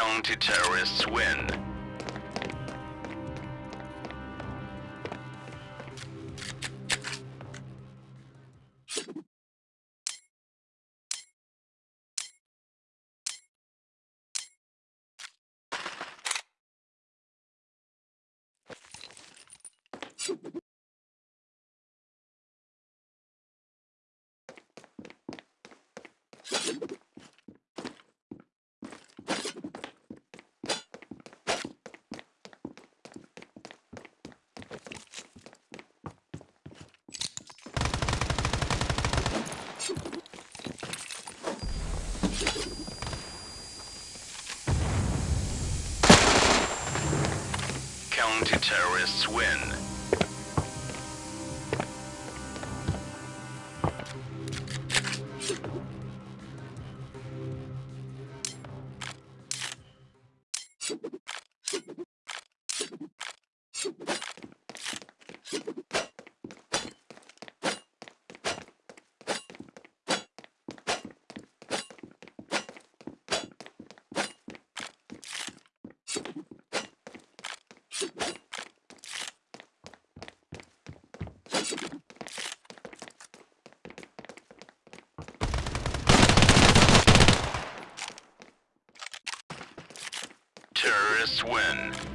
Counter-terrorists win. Counter-terrorists win. Terrorists win.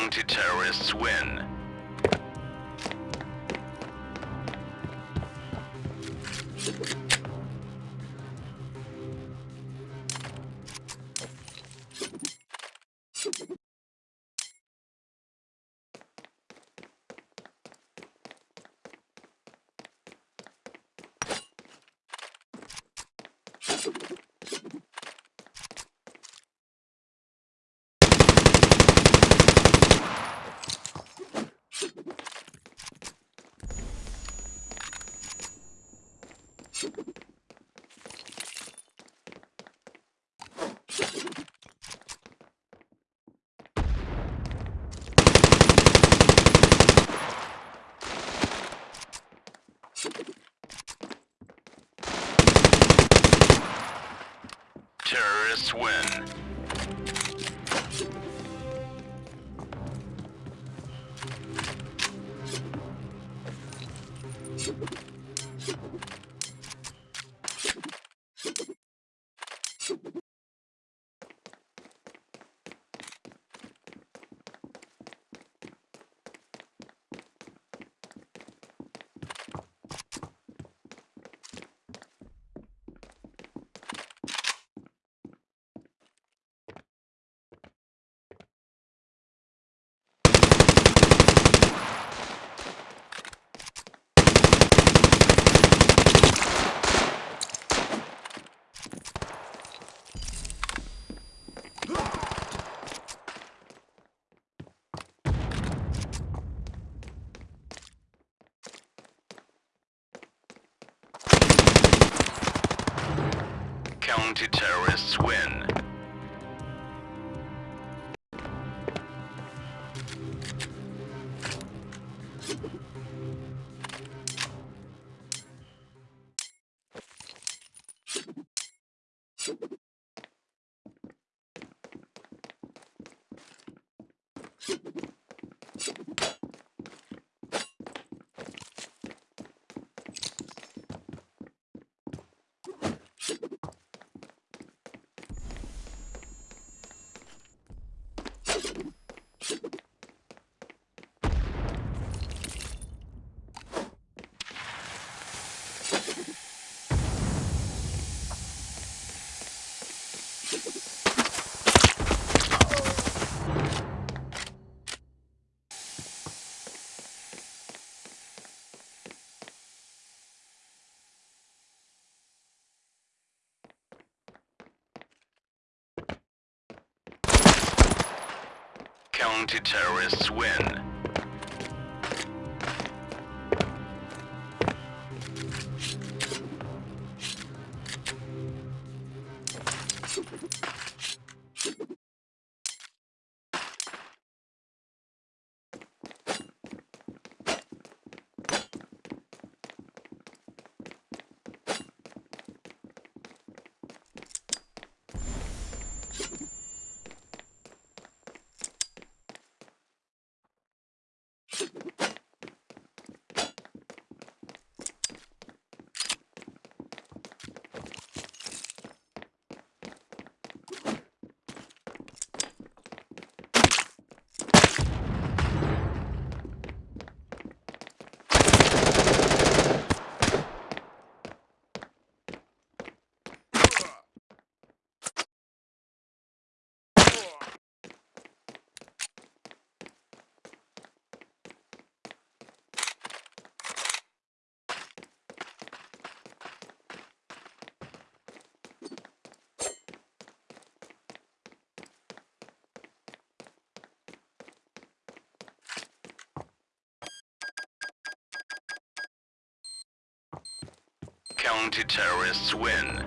Counter-terrorists win. Terrorists Thank you. Counter-terrorists win. Counter-terrorists win. Counter-terrorists win.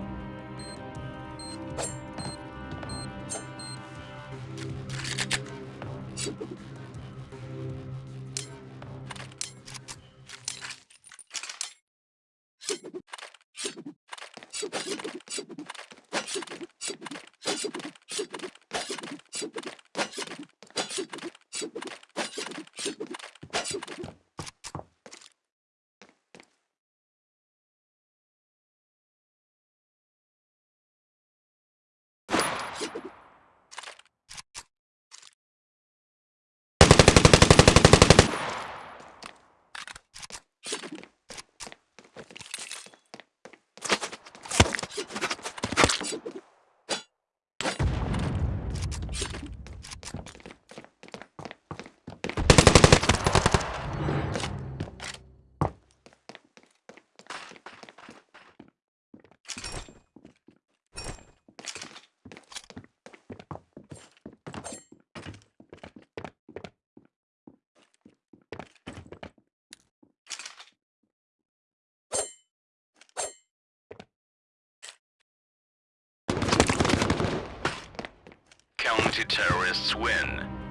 Counter-terrorists win.